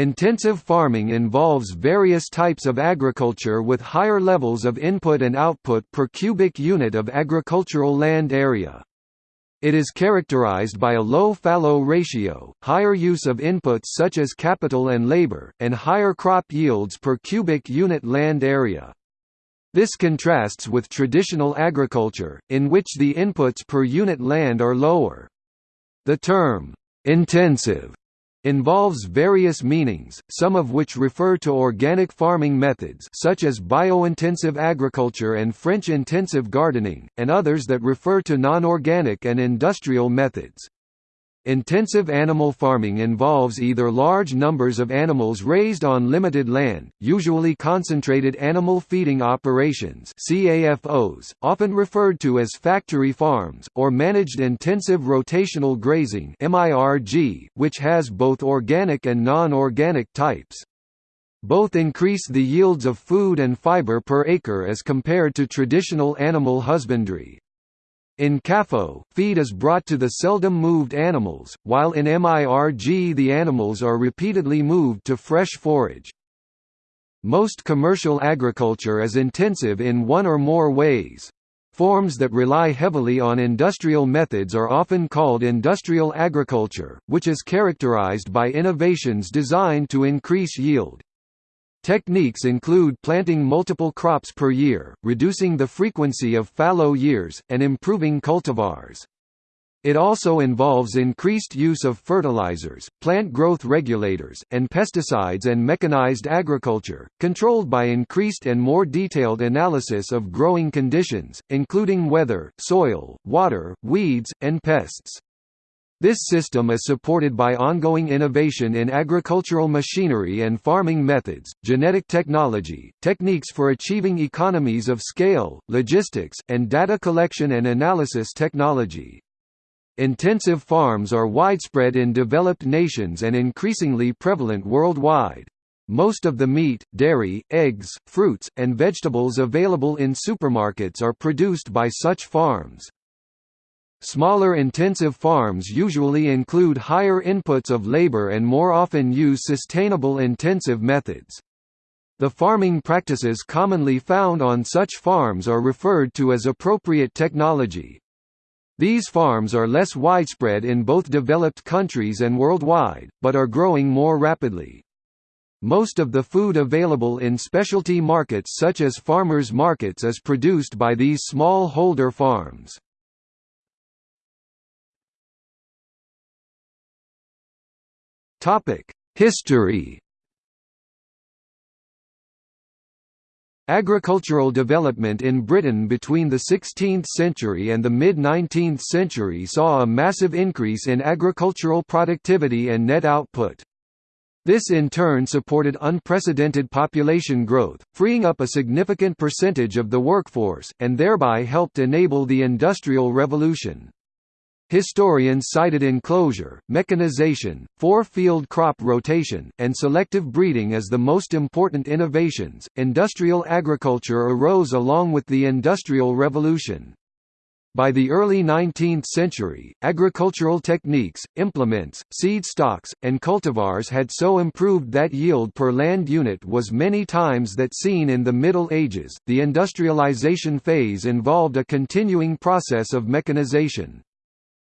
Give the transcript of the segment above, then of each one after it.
Intensive farming involves various types of agriculture with higher levels of input and output per cubic unit of agricultural land area. It is characterized by a low fallow ratio, higher use of inputs such as capital and labor, and higher crop yields per cubic unit land area. This contrasts with traditional agriculture, in which the inputs per unit land are lower. The term, intensive involves various meanings, some of which refer to organic farming methods such as biointensive agriculture and French intensive gardening, and others that refer to non-organic and industrial methods. Intensive animal farming involves either large numbers of animals raised on limited land, usually concentrated animal feeding operations CAFOs, often referred to as factory farms, or managed intensive rotational grazing MIRG, which has both organic and non-organic types. Both increase the yields of food and fiber per acre as compared to traditional animal husbandry. In CAFO, feed is brought to the seldom moved animals, while in MIRG the animals are repeatedly moved to fresh forage. Most commercial agriculture is intensive in one or more ways. Forms that rely heavily on industrial methods are often called industrial agriculture, which is characterized by innovations designed to increase yield. Techniques include planting multiple crops per year, reducing the frequency of fallow years, and improving cultivars. It also involves increased use of fertilizers, plant growth regulators, and pesticides and mechanized agriculture, controlled by increased and more detailed analysis of growing conditions, including weather, soil, water, weeds, and pests. This system is supported by ongoing innovation in agricultural machinery and farming methods, genetic technology, techniques for achieving economies of scale, logistics, and data collection and analysis technology. Intensive farms are widespread in developed nations and increasingly prevalent worldwide. Most of the meat, dairy, eggs, fruits, and vegetables available in supermarkets are produced by such farms. Smaller intensive farms usually include higher inputs of labor and more often use sustainable intensive methods. The farming practices commonly found on such farms are referred to as appropriate technology. These farms are less widespread in both developed countries and worldwide, but are growing more rapidly. Most of the food available in specialty markets such as farmers' markets is produced by these small holder farms. Topic: History. Agricultural development in Britain between the 16th century and the mid-19th century saw a massive increase in agricultural productivity and net output. This in turn supported unprecedented population growth, freeing up a significant percentage of the workforce, and thereby helped enable the Industrial Revolution. Historians cited enclosure, mechanization, four-field crop rotation, and selective breeding as the most important innovations. Industrial agriculture arose along with the Industrial Revolution. By the early 19th century, agricultural techniques, implements, seed stocks, and cultivars had so improved that yield per land unit was many times that seen in the Middle Ages. The industrialization phase involved a continuing process of mechanization.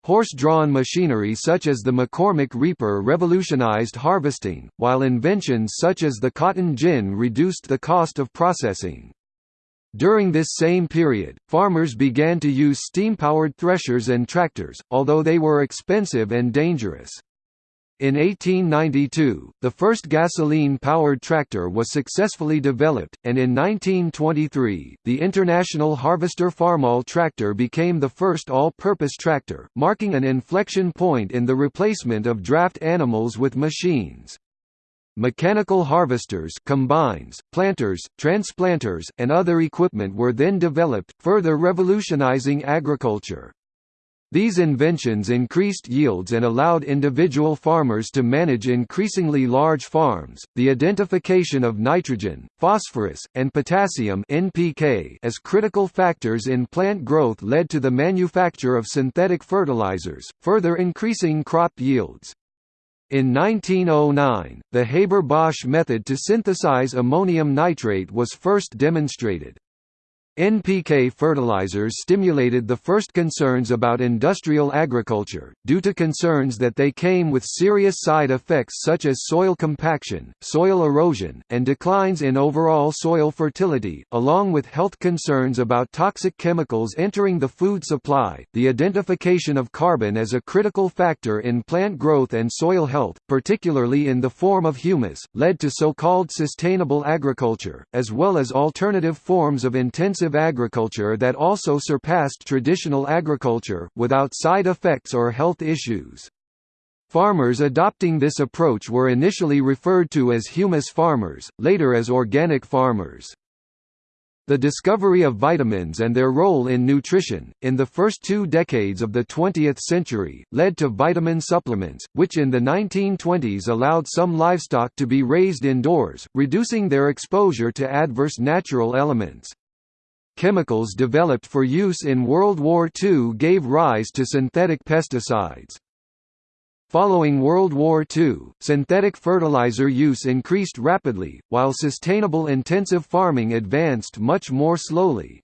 Horse-drawn machinery such as the McCormick Reaper revolutionized harvesting, while inventions such as the cotton gin reduced the cost of processing. During this same period, farmers began to use steam-powered threshers and tractors, although they were expensive and dangerous. In 1892, the first gasoline-powered tractor was successfully developed, and in 1923, the International Harvester Farmall tractor became the first all-purpose tractor, marking an inflection point in the replacement of draft animals with machines. Mechanical harvesters combines, planters, transplanters, and other equipment were then developed, further revolutionizing agriculture. These inventions increased yields and allowed individual farmers to manage increasingly large farms. The identification of nitrogen, phosphorus, and potassium (NPK) as critical factors in plant growth led to the manufacture of synthetic fertilizers, further increasing crop yields. In 1909, the Haber-Bosch method to synthesize ammonium nitrate was first demonstrated. NPK fertilizers stimulated the first concerns about industrial agriculture, due to concerns that they came with serious side effects such as soil compaction, soil erosion, and declines in overall soil fertility, along with health concerns about toxic chemicals entering the food supply. The identification of carbon as a critical factor in plant growth and soil health, particularly in the form of humus, led to so-called sustainable agriculture, as well as alternative forms of intensive agriculture that also surpassed traditional agriculture, without side effects or health issues. Farmers adopting this approach were initially referred to as humus farmers, later as organic farmers. The discovery of vitamins and their role in nutrition, in the first two decades of the 20th century, led to vitamin supplements, which in the 1920s allowed some livestock to be raised indoors, reducing their exposure to adverse natural elements. Chemicals developed for use in World War II gave rise to synthetic pesticides. Following World War II, synthetic fertilizer use increased rapidly, while sustainable intensive farming advanced much more slowly.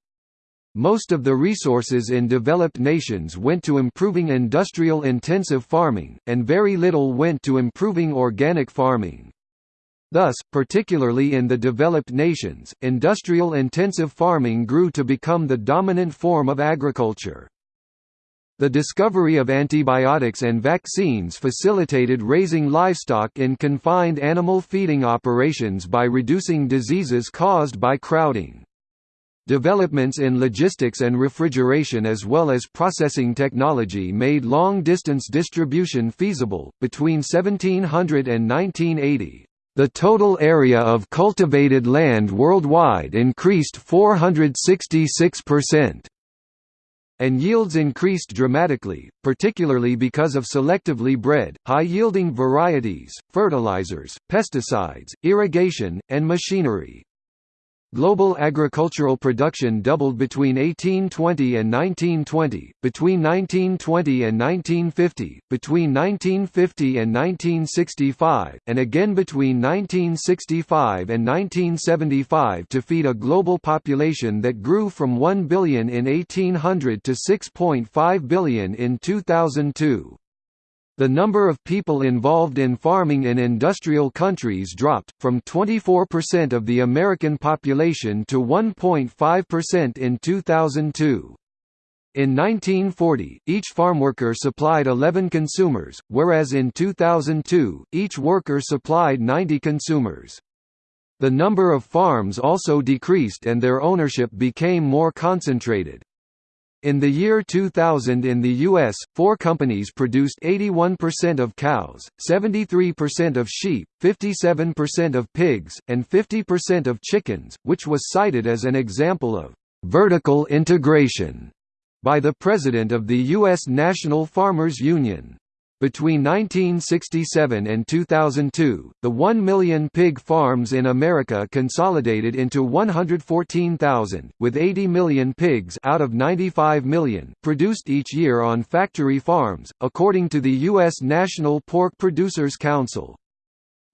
Most of the resources in developed nations went to improving industrial intensive farming, and very little went to improving organic farming. Thus, particularly in the developed nations, industrial intensive farming grew to become the dominant form of agriculture. The discovery of antibiotics and vaccines facilitated raising livestock in confined animal feeding operations by reducing diseases caused by crowding. Developments in logistics and refrigeration as well as processing technology made long-distance distribution feasible. Between 1700 and 1980, the total area of cultivated land worldwide increased 466%. And yields increased dramatically, particularly because of selectively bred, high-yielding varieties, fertilizers, pesticides, irrigation, and machinery. Global agricultural production doubled between 1820 and 1920, between 1920 and 1950, between 1950 and 1965, and again between 1965 and 1975 to feed a global population that grew from 1 billion in 1800 to 6.5 billion in 2002. The number of people involved in farming in industrial countries dropped, from 24% of the American population to 1.5% in 2002. In 1940, each farmworker supplied 11 consumers, whereas in 2002, each worker supplied 90 consumers. The number of farms also decreased and their ownership became more concentrated. In the year 2000 in the U.S., four companies produced 81% of cows, 73% of sheep, 57% of pigs, and 50% of chickens, which was cited as an example of «vertical integration» by the president of the U.S. National Farmers Union. Between 1967 and 2002, the 1 million pig farms in America consolidated into 114,000, with 80 million pigs out of 95 million produced each year on factory farms, according to the U.S. National Pork Producers Council.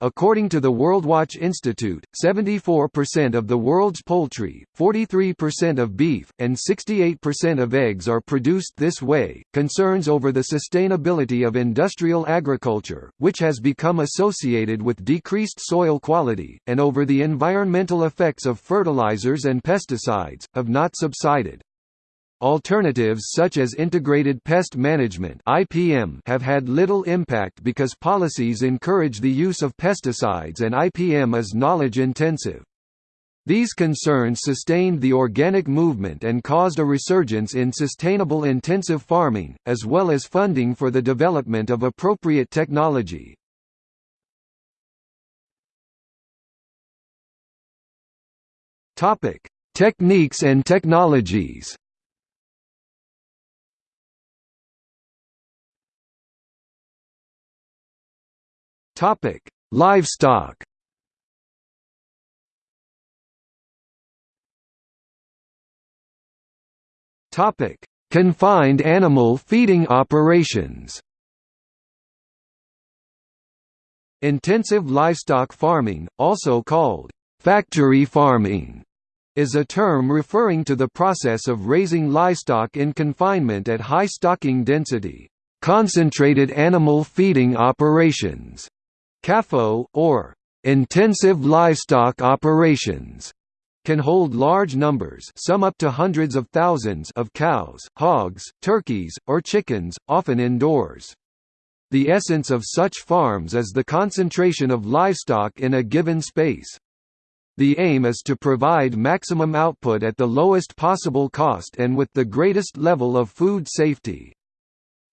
According to the WorldWatch Institute, 74% of the world's poultry, 43% of beef, and 68% of eggs are produced this way. Concerns over the sustainability of industrial agriculture, which has become associated with decreased soil quality, and over the environmental effects of fertilizers and pesticides, have not subsided. Alternatives such as integrated pest management (IPM) have had little impact because policies encourage the use of pesticides and IPM is knowledge intensive. These concerns sustained the organic movement and caused a resurgence in sustainable intensive farming, as well as funding for the development of appropriate technology. Topic: Techniques and technologies. Topic: Livestock. Topic: Confined animal feeding operations. Intensive livestock farming, also called factory farming, is a term referring to the process of raising livestock in confinement at high stocking density, concentrated animal feeding operations, CAFO, or intensive livestock operations can hold large numbers some up to hundreds of thousands of cows, hogs, turkeys, or chickens, often indoors. The essence of such farms is the concentration of livestock in a given space. The aim is to provide maximum output at the lowest possible cost and with the greatest level of food safety.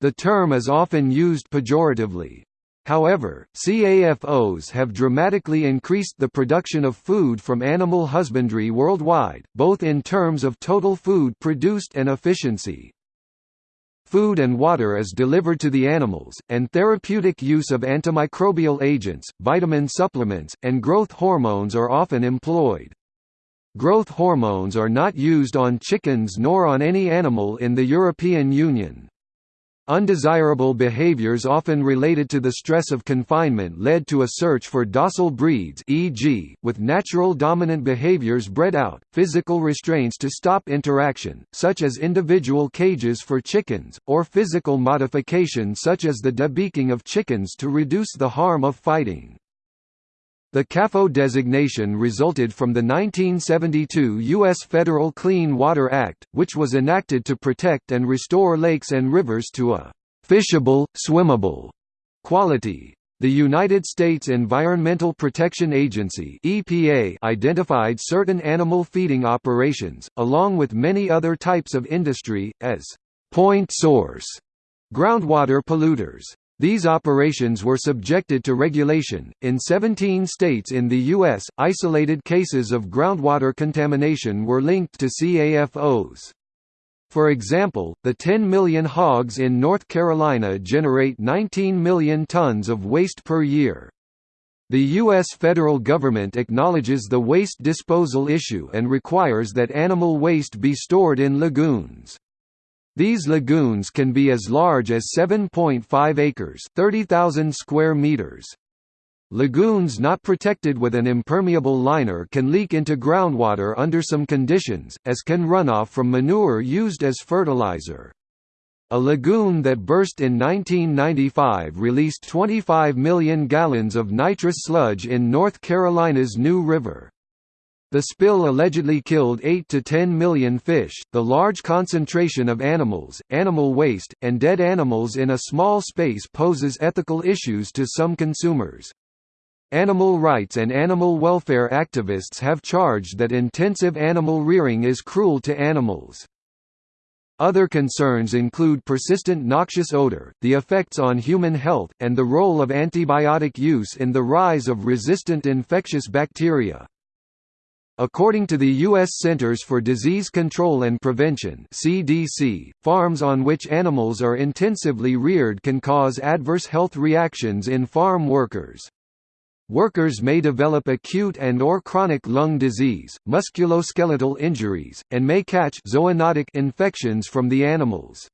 The term is often used pejoratively. However, CAFOs have dramatically increased the production of food from animal husbandry worldwide, both in terms of total food produced and efficiency. Food and water is delivered to the animals, and therapeutic use of antimicrobial agents, vitamin supplements, and growth hormones are often employed. Growth hormones are not used on chickens nor on any animal in the European Union. Undesirable behaviors often related to the stress of confinement led to a search for docile breeds e.g., with natural dominant behaviors bred out, physical restraints to stop interaction, such as individual cages for chickens, or physical modification such as the debeaking of chickens to reduce the harm of fighting. The CAFO designation resulted from the 1972 U.S. Federal Clean Water Act, which was enacted to protect and restore lakes and rivers to a «fishable, swimmable» quality. The United States Environmental Protection Agency EPA identified certain animal feeding operations, along with many other types of industry, as «point source» groundwater polluters. These operations were subjected to regulation. In 17 states in the U.S., isolated cases of groundwater contamination were linked to CAFOs. For example, the 10 million hogs in North Carolina generate 19 million tons of waste per year. The U.S. federal government acknowledges the waste disposal issue and requires that animal waste be stored in lagoons. These lagoons can be as large as 7.5 acres 30,000 square meters. Lagoons not protected with an impermeable liner can leak into groundwater under some conditions, as can runoff from manure used as fertilizer. A lagoon that burst in 1995 released 25 million gallons of nitrous sludge in North Carolina's New River. The spill allegedly killed 8 to 10 million fish. The large concentration of animals, animal waste, and dead animals in a small space poses ethical issues to some consumers. Animal rights and animal welfare activists have charged that intensive animal rearing is cruel to animals. Other concerns include persistent noxious odor, the effects on human health, and the role of antibiotic use in the rise of resistant infectious bacteria. According to the U.S. Centers for Disease Control and Prevention (CDC), farms on which animals are intensively reared can cause adverse health reactions in farm workers. Workers may develop acute and or chronic lung disease, musculoskeletal injuries, and may catch zoonotic infections from the animals.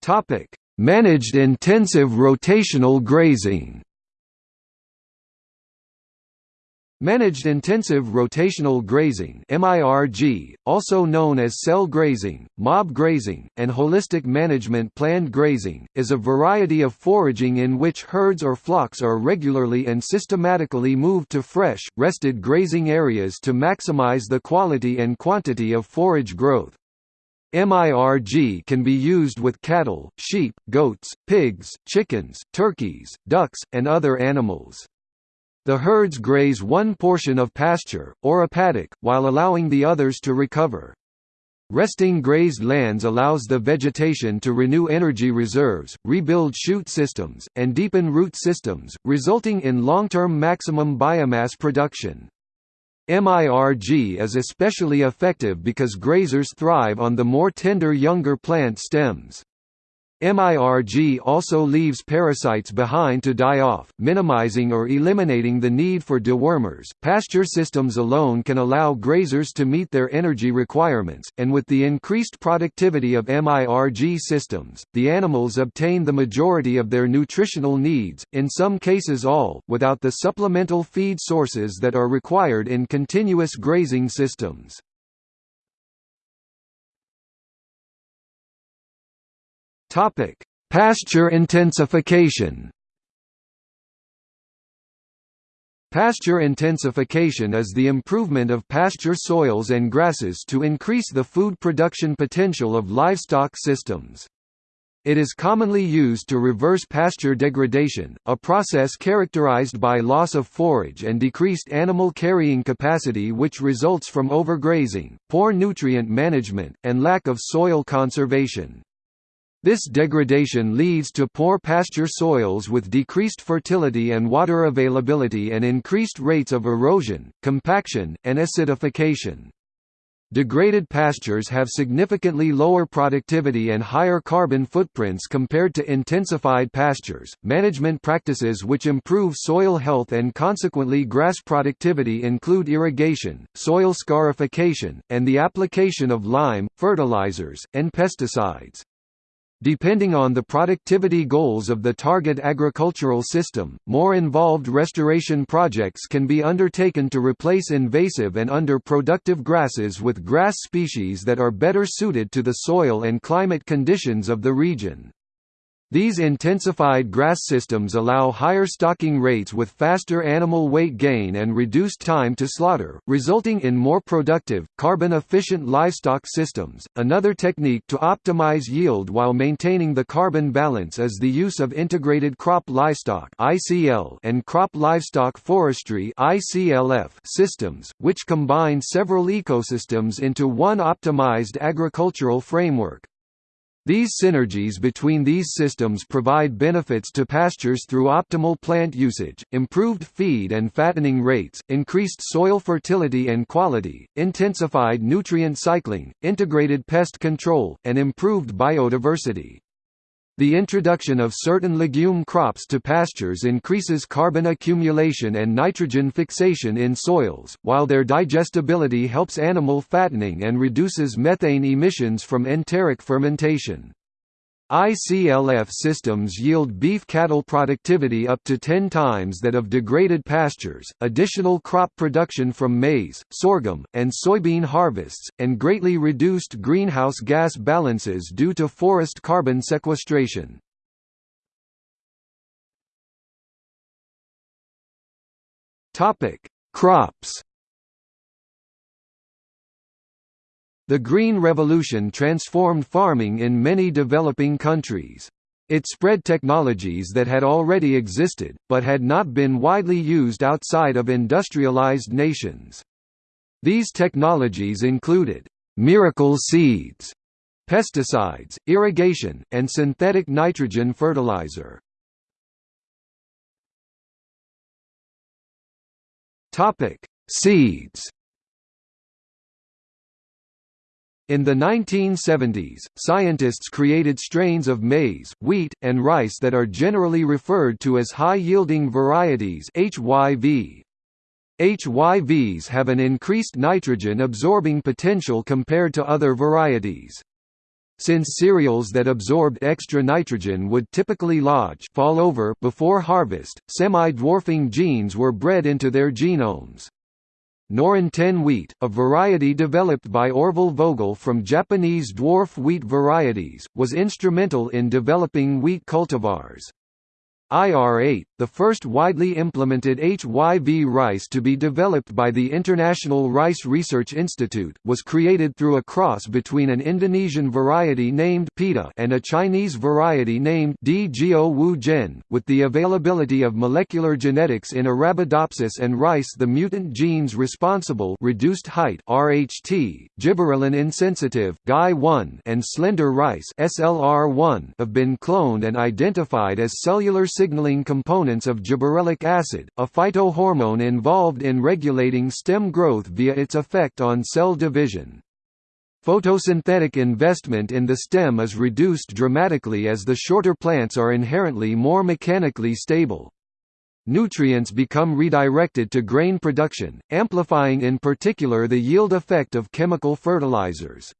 Topic: Managed intensive rotational grazing. Managed intensive rotational grazing MIRG, also known as cell grazing, mob grazing, and holistic management planned grazing, is a variety of foraging in which herds or flocks are regularly and systematically moved to fresh, rested grazing areas to maximize the quality and quantity of forage growth. MIRG can be used with cattle, sheep, goats, pigs, chickens, turkeys, ducks, and other animals. The herds graze one portion of pasture, or a paddock, while allowing the others to recover. Resting grazed lands allows the vegetation to renew energy reserves, rebuild shoot systems, and deepen root systems, resulting in long-term maximum biomass production. MIRG is especially effective because grazers thrive on the more tender younger plant stems. MIRG also leaves parasites behind to die off, minimizing or eliminating the need for dewormers. Pasture systems alone can allow grazers to meet their energy requirements, and with the increased productivity of MIRG systems, the animals obtain the majority of their nutritional needs, in some cases all, without the supplemental feed sources that are required in continuous grazing systems. Topic: Pasture intensification. Pasture intensification is the improvement of pasture soils and grasses to increase the food production potential of livestock systems. It is commonly used to reverse pasture degradation, a process characterized by loss of forage and decreased animal carrying capacity which results from overgrazing, poor nutrient management, and lack of soil conservation. This degradation leads to poor pasture soils with decreased fertility and water availability and increased rates of erosion, compaction, and acidification. Degraded pastures have significantly lower productivity and higher carbon footprints compared to intensified pastures. Management practices which improve soil health and consequently grass productivity include irrigation, soil scarification, and the application of lime, fertilizers, and pesticides. Depending on the productivity goals of the target agricultural system, more involved restoration projects can be undertaken to replace invasive and under-productive grasses with grass species that are better suited to the soil and climate conditions of the region. These intensified grass systems allow higher stocking rates with faster animal weight gain and reduced time to slaughter, resulting in more productive, carbon efficient livestock systems. Another technique to optimize yield while maintaining the carbon balance is the use of integrated crop livestock (ICL) and crop livestock forestry (ICLF) systems, which combine several ecosystems into one optimized agricultural framework. These synergies between these systems provide benefits to pastures through optimal plant usage, improved feed and fattening rates, increased soil fertility and quality, intensified nutrient cycling, integrated pest control, and improved biodiversity. The introduction of certain legume crops to pastures increases carbon accumulation and nitrogen fixation in soils, while their digestibility helps animal fattening and reduces methane emissions from enteric fermentation. ICLF systems yield beef cattle productivity up to 10 times that of degraded pastures, additional crop production from maize, sorghum, and soybean harvests, and greatly reduced greenhouse gas balances due to forest carbon sequestration. Crops The Green Revolution transformed farming in many developing countries. It spread technologies that had already existed, but had not been widely used outside of industrialized nations. These technologies included, "...miracle seeds", pesticides, irrigation, and synthetic nitrogen fertilizer. Seeds In the 1970s, scientists created strains of maize, wheat, and rice that are generally referred to as high-yielding varieties HYV. HYVs have an increased nitrogen-absorbing potential compared to other varieties. Since cereals that absorbed extra nitrogen would typically lodge fall over before harvest, semi-dwarfing genes were bred into their genomes. Norin 10 wheat, a variety developed by Orville Vogel from Japanese dwarf wheat varieties, was instrumental in developing wheat cultivars. IR-8, the first widely implemented HYV rice to be developed by the International Rice Research Institute, was created through a cross between an Indonesian variety named Peta and a Chinese variety named D. Wu Gen. With the availability of molecular genetics in Arabidopsis and rice the mutant genes responsible reduced height RHT, gibberellin insensitive GI1 and slender rice SLR1 have been cloned and identified as cellular signaling components of gibberellic acid, a phytohormone involved in regulating stem growth via its effect on cell division. Photosynthetic investment in the stem is reduced dramatically as the shorter plants are inherently more mechanically stable. Nutrients become redirected to grain production, amplifying in particular the yield effect of chemical fertilizers.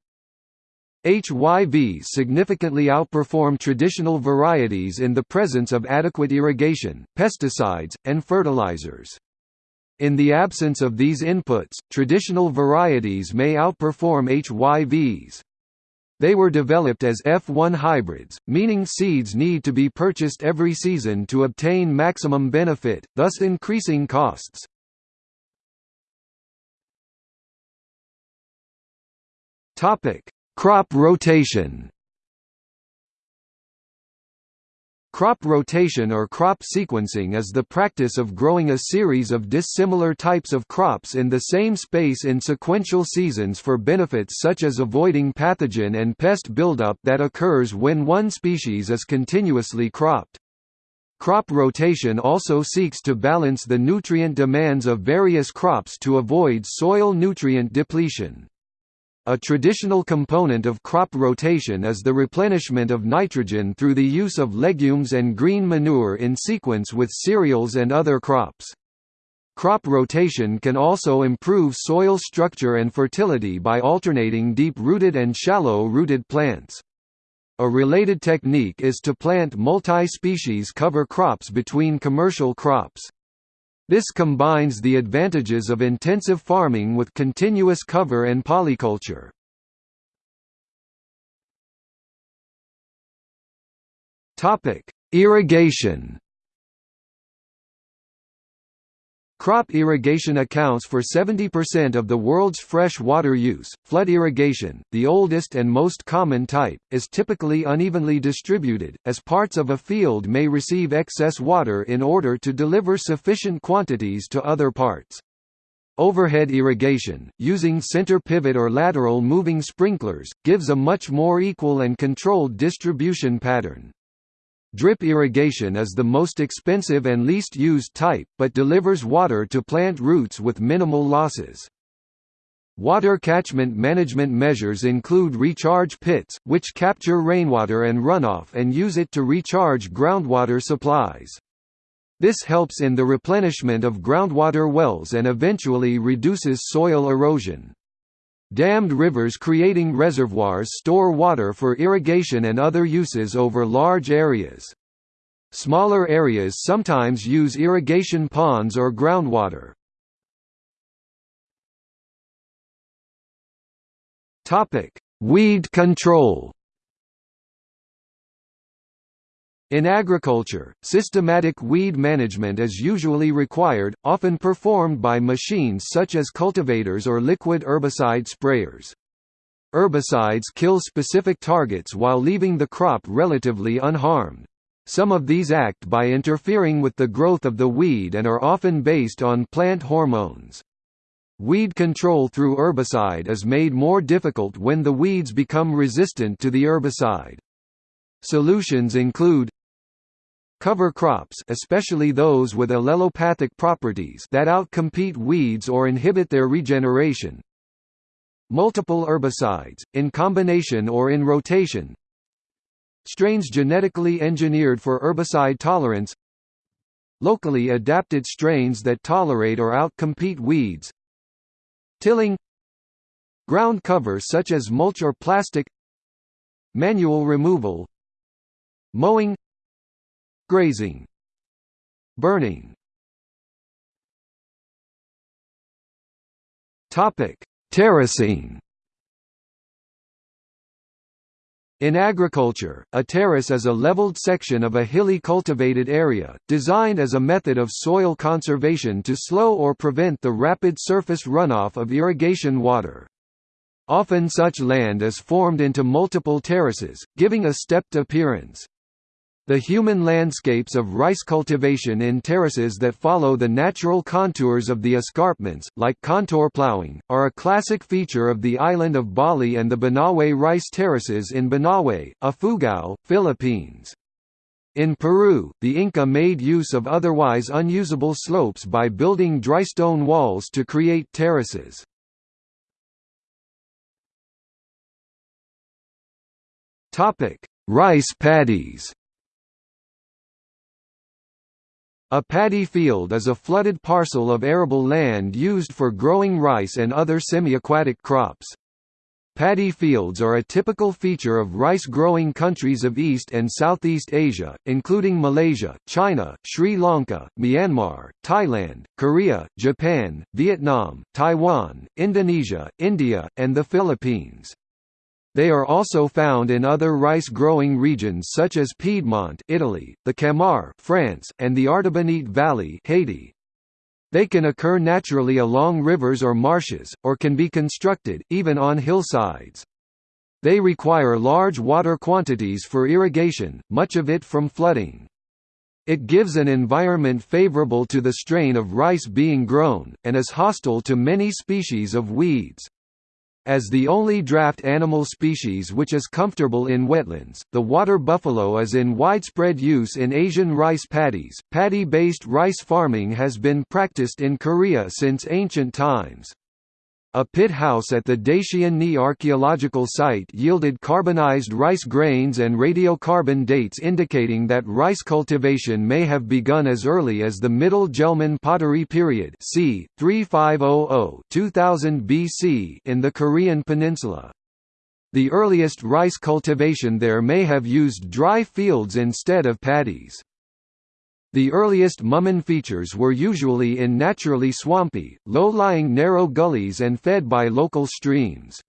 HYVs significantly outperform traditional varieties in the presence of adequate irrigation, pesticides, and fertilizers. In the absence of these inputs, traditional varieties may outperform HYVs. They were developed as F1 hybrids, meaning seeds need to be purchased every season to obtain maximum benefit, thus increasing costs. Crop rotation Crop rotation or crop sequencing is the practice of growing a series of dissimilar types of crops in the same space in sequential seasons for benefits such as avoiding pathogen and pest buildup that occurs when one species is continuously cropped. Crop rotation also seeks to balance the nutrient demands of various crops to avoid soil nutrient depletion. A traditional component of crop rotation is the replenishment of nitrogen through the use of legumes and green manure in sequence with cereals and other crops. Crop rotation can also improve soil structure and fertility by alternating deep-rooted and shallow-rooted plants. A related technique is to plant multi-species cover crops between commercial crops. This combines the advantages of intensive farming with continuous cover and polyculture. Irrigation Crop irrigation accounts for 70% of the world's fresh water use. Flood irrigation, the oldest and most common type, is typically unevenly distributed, as parts of a field may receive excess water in order to deliver sufficient quantities to other parts. Overhead irrigation, using center pivot or lateral moving sprinklers, gives a much more equal and controlled distribution pattern. Drip irrigation is the most expensive and least used type, but delivers water to plant roots with minimal losses. Water catchment management measures include recharge pits, which capture rainwater and runoff and use it to recharge groundwater supplies. This helps in the replenishment of groundwater wells and eventually reduces soil erosion. Dammed rivers creating reservoirs store water for irrigation and other uses over large areas. Smaller areas sometimes use irrigation ponds or groundwater. Weed control In agriculture, systematic weed management is usually required, often performed by machines such as cultivators or liquid herbicide sprayers. Herbicides kill specific targets while leaving the crop relatively unharmed. Some of these act by interfering with the growth of the weed and are often based on plant hormones. Weed control through herbicide is made more difficult when the weeds become resistant to the herbicide. Solutions include Cover crops especially those with allelopathic properties that outcompete weeds or inhibit their regeneration. Multiple herbicides, in combination or in rotation. Strains genetically engineered for herbicide tolerance. Locally adapted strains that tolerate or outcompete weeds. Tilling. Ground cover such as mulch or plastic. Manual removal. Mowing Grazing Burning Terracing In agriculture, a terrace is a leveled section of a hilly cultivated area, designed as a method of soil conservation to slow or prevent the rapid surface runoff of irrigation water. Often such land is formed into multiple terraces, giving a stepped appearance. The human landscapes of rice cultivation in terraces that follow the natural contours of the escarpments, like contour plowing, are a classic feature of the island of Bali and the Banaue rice terraces in Banaue, Ifugao, Philippines. In Peru, the Inca made use of otherwise unusable slopes by building drystone walls to create terraces. Rice paddies A paddy field is a flooded parcel of arable land used for growing rice and other semi-aquatic crops. Paddy fields are a typical feature of rice-growing countries of East and Southeast Asia, including Malaysia, China, Sri Lanka, Myanmar, Thailand, Korea, Japan, Vietnam, Taiwan, Indonesia, India, and the Philippines. They are also found in other rice-growing regions such as Piedmont Italy, the Camargue France, and the Artibonite Valley Haiti. They can occur naturally along rivers or marshes, or can be constructed, even on hillsides. They require large water quantities for irrigation, much of it from flooding. It gives an environment favorable to the strain of rice being grown, and is hostile to many species of weeds. As the only draft animal species which is comfortable in wetlands, the water buffalo is in widespread use in Asian rice paddies. Paddy-based rice farming has been practiced in Korea since ancient times. A pit house at the Daecheon Ni archaeological site yielded carbonized rice grains and radiocarbon dates indicating that rice cultivation may have begun as early as the Middle Jeulmun pottery period c. 3500–2000 BC in the Korean peninsula. The earliest rice cultivation there may have used dry fields instead of paddies. The earliest Mumun features were usually in naturally swampy, low-lying narrow gullies and fed by local streams.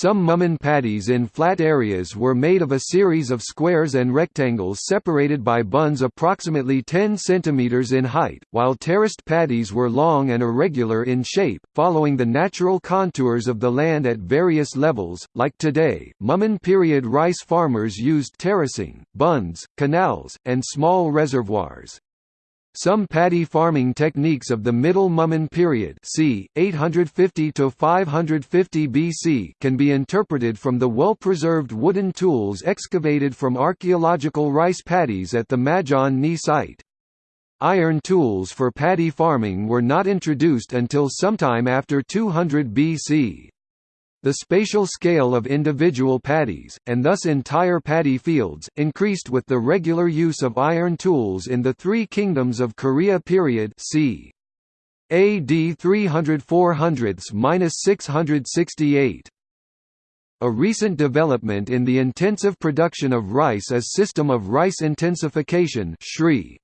Some Mumun paddies in flat areas were made of a series of squares and rectangles separated by bunds approximately 10 cm in height, while terraced paddies were long and irregular in shape, following the natural contours of the land at various levels. Like today, Mumun period rice farmers used terracing, bunds, canals, and small reservoirs. Some paddy farming techniques of the Middle Mumun period c. 850 to 550 BC can be interpreted from the well-preserved wooden tools excavated from archaeological rice paddies at the Majeon Ni site. Iron tools for paddy farming were not introduced until sometime after 200 BC. The spatial scale of individual paddies, and thus entire paddy fields, increased with the regular use of iron tools in the Three Kingdoms of Korea period c. AD 300–400–668. A recent development in the intensive production of rice is system of rice intensification (SRI).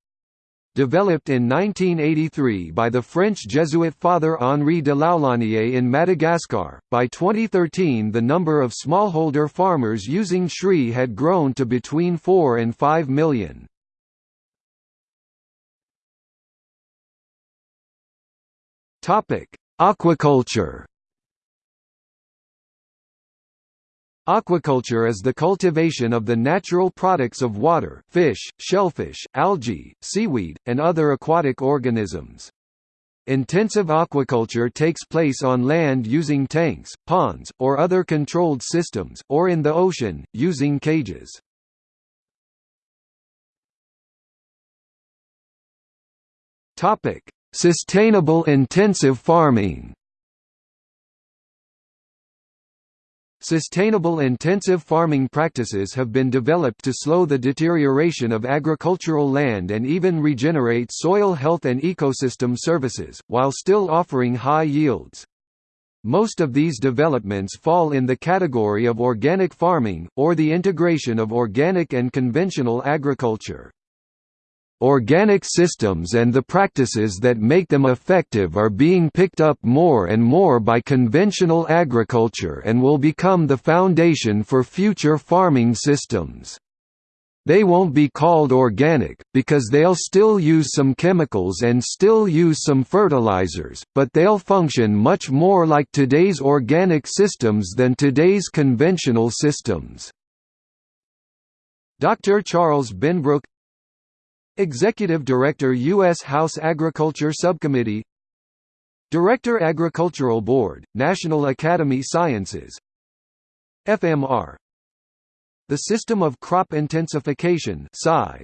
Developed in 1983 by the French Jesuit Father Henri de Laulanié in Madagascar, by 2013 the number of smallholder farmers using SRI had grown to between 4 and 5 million. Aquaculture Aquaculture is the cultivation of the natural products of water fish, shellfish, algae, seaweed, and other aquatic organisms. Intensive aquaculture takes place on land using tanks, ponds, or other controlled systems, or in the ocean, using cages. Sustainable intensive farming Sustainable intensive farming practices have been developed to slow the deterioration of agricultural land and even regenerate soil health and ecosystem services, while still offering high yields. Most of these developments fall in the category of organic farming, or the integration of organic and conventional agriculture. Organic systems and the practices that make them effective are being picked up more and more by conventional agriculture and will become the foundation for future farming systems. They won't be called organic, because they'll still use some chemicals and still use some fertilizers, but they'll function much more like today's organic systems than today's conventional systems. Dr. Charles Benbrook Executive Director U.S. House Agriculture Subcommittee Director Agricultural Board, National Academy Sciences FMR The system of crop intensification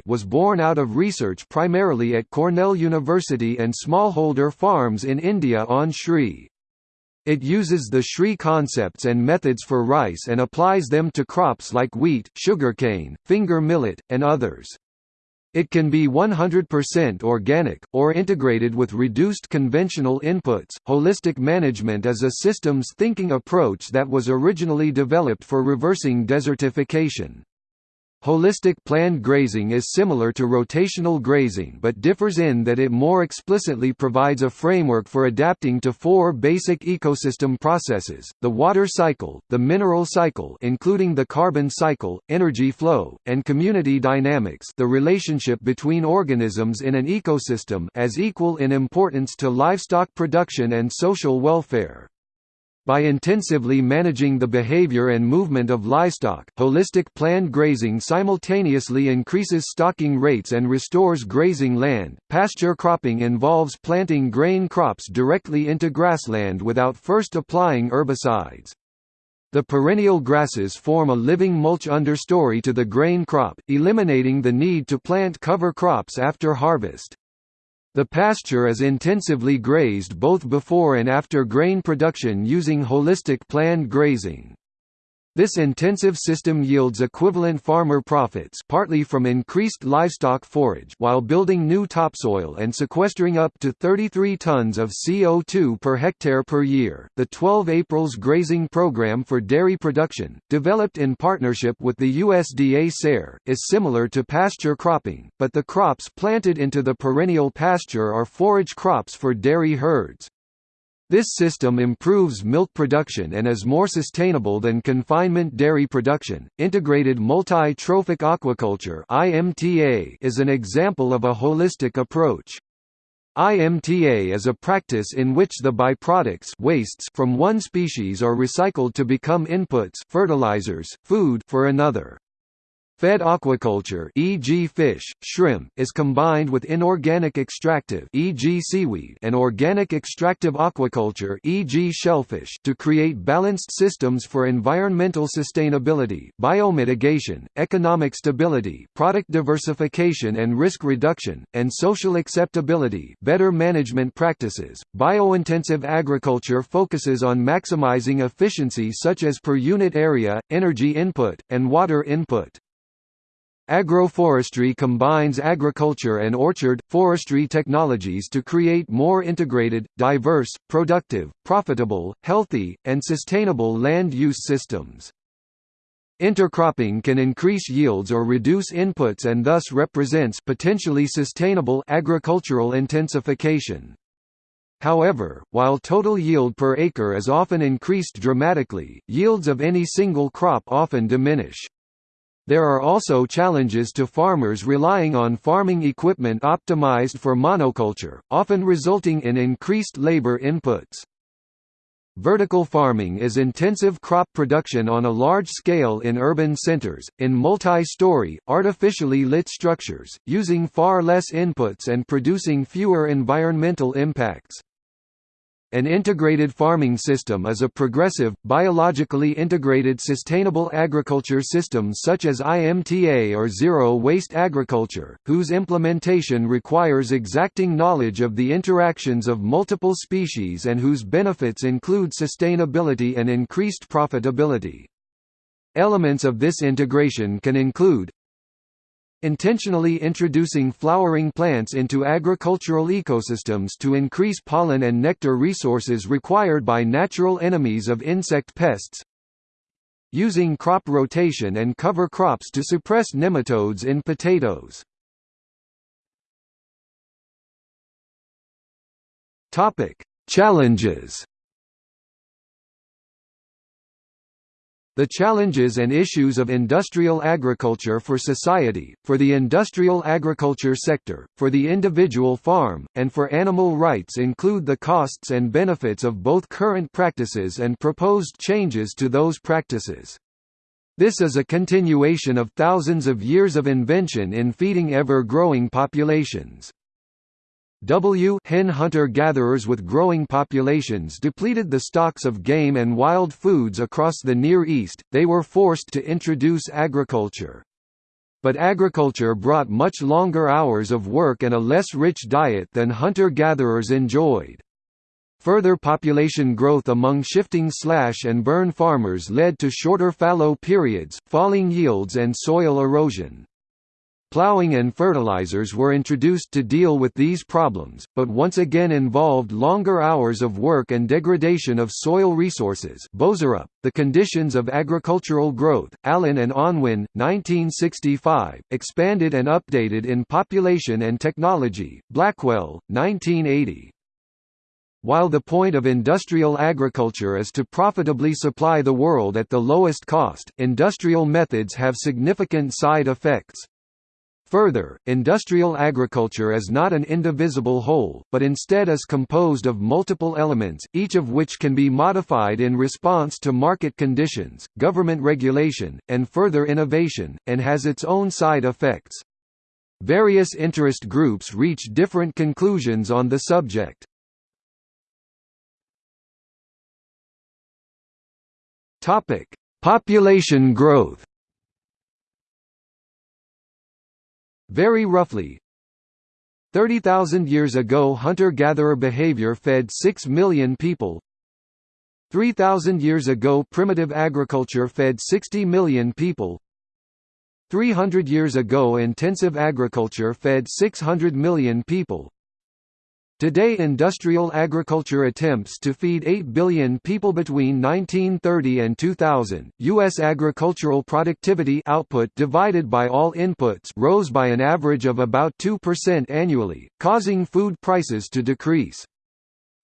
was born out of research primarily at Cornell University and smallholder farms in India on SRI. It uses the SRI concepts and methods for rice and applies them to crops like wheat, sugarcane, finger millet, and others. It can be 100% organic, or integrated with reduced conventional inputs. Holistic management is a systems thinking approach that was originally developed for reversing desertification. Holistic planned grazing is similar to rotational grazing but differs in that it more explicitly provides a framework for adapting to four basic ecosystem processes, the water cycle, the mineral cycle including the carbon cycle, energy flow, and community dynamics the relationship between organisms in an ecosystem as equal in importance to livestock production and social welfare. By intensively managing the behavior and movement of livestock, holistic planned grazing simultaneously increases stocking rates and restores grazing land. Pasture cropping involves planting grain crops directly into grassland without first applying herbicides. The perennial grasses form a living mulch understory to the grain crop, eliminating the need to plant cover crops after harvest. The pasture is intensively grazed both before and after grain production using holistic planned grazing. This intensive system yields equivalent farmer profits partly from increased livestock forage while building new topsoil and sequestering up to 33 tons of CO2 per hectare per year. The 12 Aprils grazing program for dairy production, developed in partnership with the USDA SARE, is similar to pasture cropping, but the crops planted into the perennial pasture are forage crops for dairy herds. This system improves milk production and is more sustainable than confinement dairy production. Integrated multi-trophic aquaculture (IMTA) is an example of a holistic approach. IMTA is a practice in which the byproducts wastes from one species are recycled to become inputs fertilizers, food for another. Fed aquaculture e.g. fish, shrimp is combined with inorganic extractive e.g. seaweed and organic extractive aquaculture e.g. shellfish to create balanced systems for environmental sustainability, biomitigation, economic stability, product diversification and risk reduction, and social acceptability better management practices. Biointensive agriculture focuses on maximizing efficiency such as per unit area, energy input, and water input. Agroforestry combines agriculture and orchard, forestry technologies to create more integrated, diverse, productive, profitable, healthy, and sustainable land use systems. Intercropping can increase yields or reduce inputs and thus represents potentially sustainable agricultural intensification. However, while total yield per acre is often increased dramatically, yields of any single crop often diminish. There are also challenges to farmers relying on farming equipment optimized for monoculture, often resulting in increased labor inputs. Vertical farming is intensive crop production on a large scale in urban centers, in multi-story, artificially lit structures, using far less inputs and producing fewer environmental impacts. An integrated farming system is a progressive, biologically integrated sustainable agriculture system such as IMTA or zero-waste agriculture, whose implementation requires exacting knowledge of the interactions of multiple species and whose benefits include sustainability and increased profitability. Elements of this integration can include Intentionally introducing flowering plants into agricultural ecosystems to increase pollen and nectar resources required by natural enemies of insect pests Using crop rotation and cover crops to suppress nematodes in potatoes. Challenges The challenges and issues of industrial agriculture for society, for the industrial agriculture sector, for the individual farm, and for animal rights include the costs and benefits of both current practices and proposed changes to those practices. This is a continuation of thousands of years of invention in feeding ever-growing populations. W hen hunter-gatherers with growing populations depleted the stocks of game and wild foods across the Near East, they were forced to introduce agriculture. But agriculture brought much longer hours of work and a less rich diet than hunter-gatherers enjoyed. Further population growth among shifting slash and burn farmers led to shorter fallow periods, falling yields and soil erosion. Plowing and fertilizers were introduced to deal with these problems, but once again involved longer hours of work and degradation of soil resources Boserup, The Conditions of Agricultural Growth, Allen and Unwin, 1965, expanded and updated in Population and Technology, Blackwell, 1980. While the point of industrial agriculture is to profitably supply the world at the lowest cost, industrial methods have significant side effects. Further, industrial agriculture is not an indivisible whole, but instead is composed of multiple elements, each of which can be modified in response to market conditions, government regulation, and further innovation, and has its own side effects. Various interest groups reach different conclusions on the subject. Population growth. Very roughly, 30,000 years ago hunter-gatherer behavior fed 6 million people. 3,000 years ago primitive agriculture fed 60 million people. 300 years ago intensive agriculture fed 600 million people. Today industrial agriculture attempts to feed 8 billion people between 1930 and 2000. US agricultural productivity output divided by all inputs rose by an average of about 2% annually, causing food prices to decrease.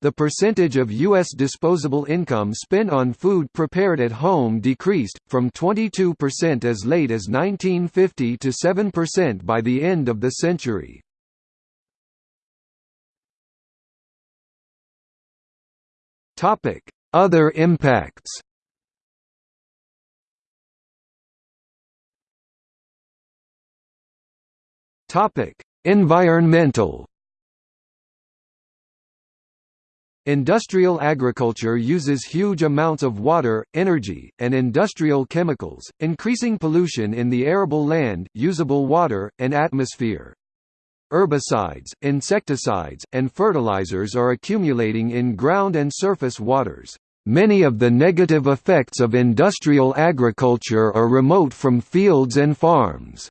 The percentage of U.S. disposable income spent on food prepared at home decreased, from 22% as late as 1950 to 7% by the end of the century. Topic: Other impacts. Topic: Environmental. Industrial agriculture uses huge amounts of water, energy, and industrial chemicals, increasing pollution in the arable land, usable water, and atmosphere. Herbicides, insecticides, and fertilizers are accumulating in ground and surface waters. Many of the negative effects of industrial agriculture are remote from fields and farms.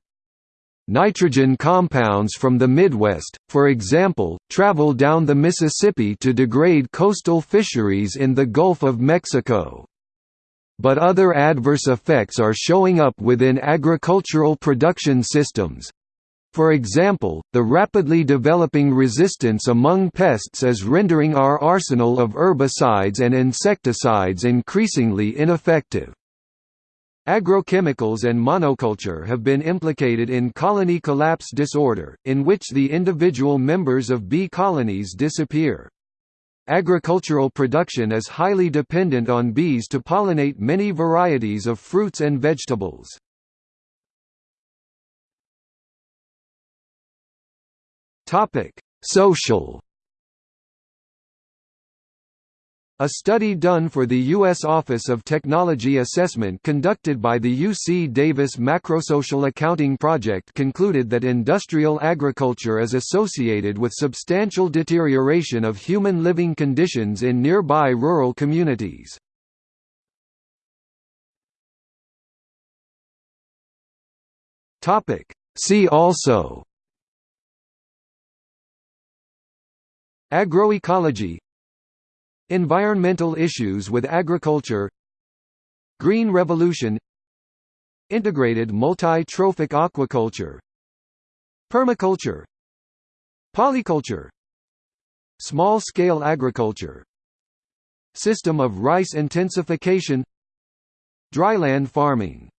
Nitrogen compounds from the Midwest, for example, travel down the Mississippi to degrade coastal fisheries in the Gulf of Mexico. But other adverse effects are showing up within agricultural production systems, for example, the rapidly developing resistance among pests is rendering our arsenal of herbicides and insecticides increasingly ineffective. Agrochemicals and monoculture have been implicated in colony collapse disorder, in which the individual members of bee colonies disappear. Agricultural production is highly dependent on bees to pollinate many varieties of fruits and vegetables. Topic: Social. A study done for the U.S. Office of Technology Assessment conducted by the UC Davis Macrosocial Accounting Project concluded that industrial agriculture is associated with substantial deterioration of human living conditions in nearby rural communities. See also Agroecology Environmental issues with agriculture Green Revolution Integrated multi-trophic aquaculture Permaculture Polyculture Small-scale agriculture System of rice intensification Dryland farming